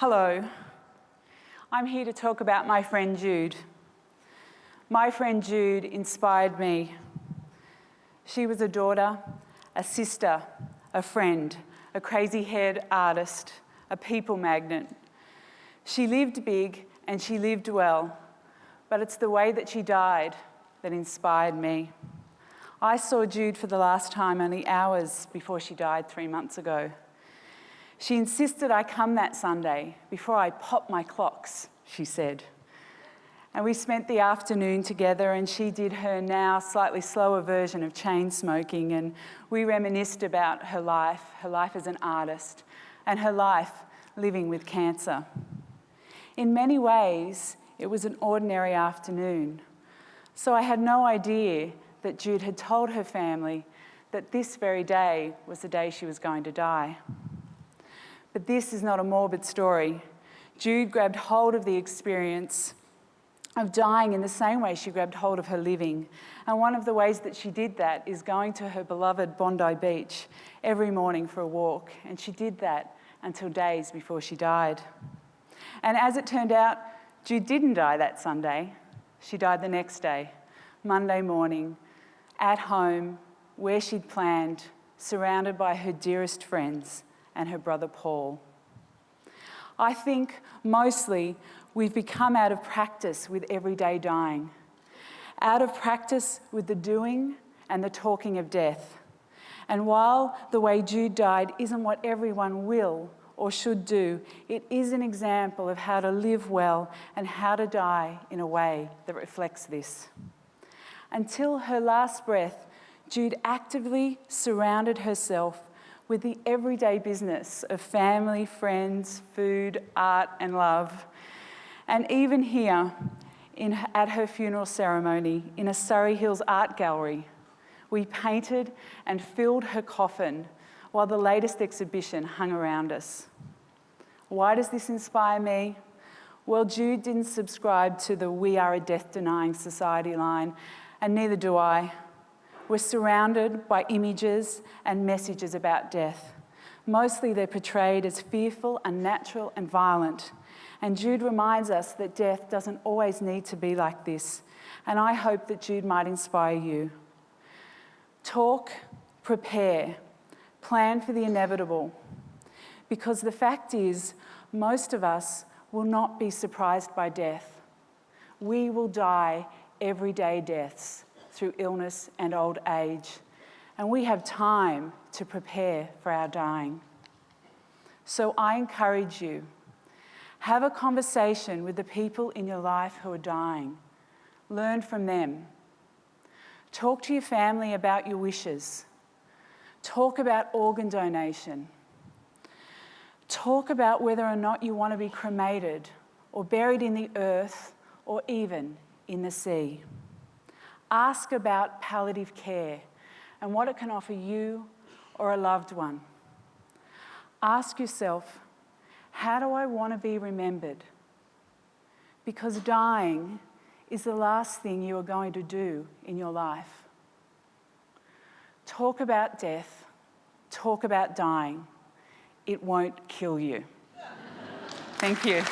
Hello. I'm here to talk about my friend Jude. My friend Jude inspired me. She was a daughter, a sister, a friend, a crazy-haired artist, a people magnet. She lived big and she lived well, but it's the way that she died that inspired me. I saw Jude for the last time only hours before she died three months ago. She insisted I come that Sunday before I pop my clocks, she said. And we spent the afternoon together and she did her now slightly slower version of chain smoking and we reminisced about her life, her life as an artist and her life living with cancer. In many ways, it was an ordinary afternoon. So I had no idea that Jude had told her family that this very day was the day she was going to die. But this is not a morbid story. Jude grabbed hold of the experience of dying in the same way she grabbed hold of her living. And one of the ways that she did that is going to her beloved Bondi Beach every morning for a walk. And she did that until days before she died. And as it turned out, Jude didn't die that Sunday. She died the next day, Monday morning, at home, where she'd planned, surrounded by her dearest friends and her brother Paul. I think mostly we've become out of practice with everyday dying, out of practice with the doing and the talking of death. And while the way Jude died isn't what everyone will or should do, it is an example of how to live well and how to die in a way that reflects this. Until her last breath, Jude actively surrounded herself with the everyday business of family, friends, food, art and love. And even here, in, at her funeral ceremony in a Surry Hills art gallery, we painted and filled her coffin while the latest exhibition hung around us. Why does this inspire me? Well, Jude didn't subscribe to the we are a death-denying society line, and neither do I. We're surrounded by images and messages about death. Mostly they're portrayed as fearful, unnatural and violent. And Jude reminds us that death doesn't always need to be like this. And I hope that Jude might inspire you. Talk, prepare, plan for the inevitable. Because the fact is, most of us will not be surprised by death. We will die everyday deaths through illness and old age. And we have time to prepare for our dying. So I encourage you, have a conversation with the people in your life who are dying. Learn from them. Talk to your family about your wishes. Talk about organ donation. Talk about whether or not you want to be cremated or buried in the earth or even in the sea. Ask about palliative care and what it can offer you or a loved one. Ask yourself, how do I want to be remembered? Because dying is the last thing you are going to do in your life. Talk about death, talk about dying. It won't kill you. Thank you.